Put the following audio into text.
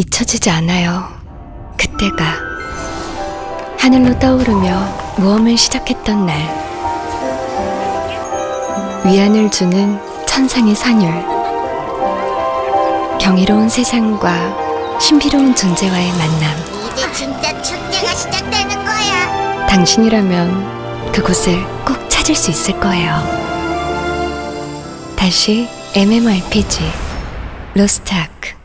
잊혀지지 않아요. 그때가 하늘로 떠오르며 모험을 시작했던 날. 위안을 주는 천상의 산율. 경이로운 세상과 신비로운 존재와의 만남. 이제 진짜 축제가 시작되는 거야. 당신이라면 그곳을 꼭 찾을 수 있을 거예요. 다시 MMORPG 로스트아크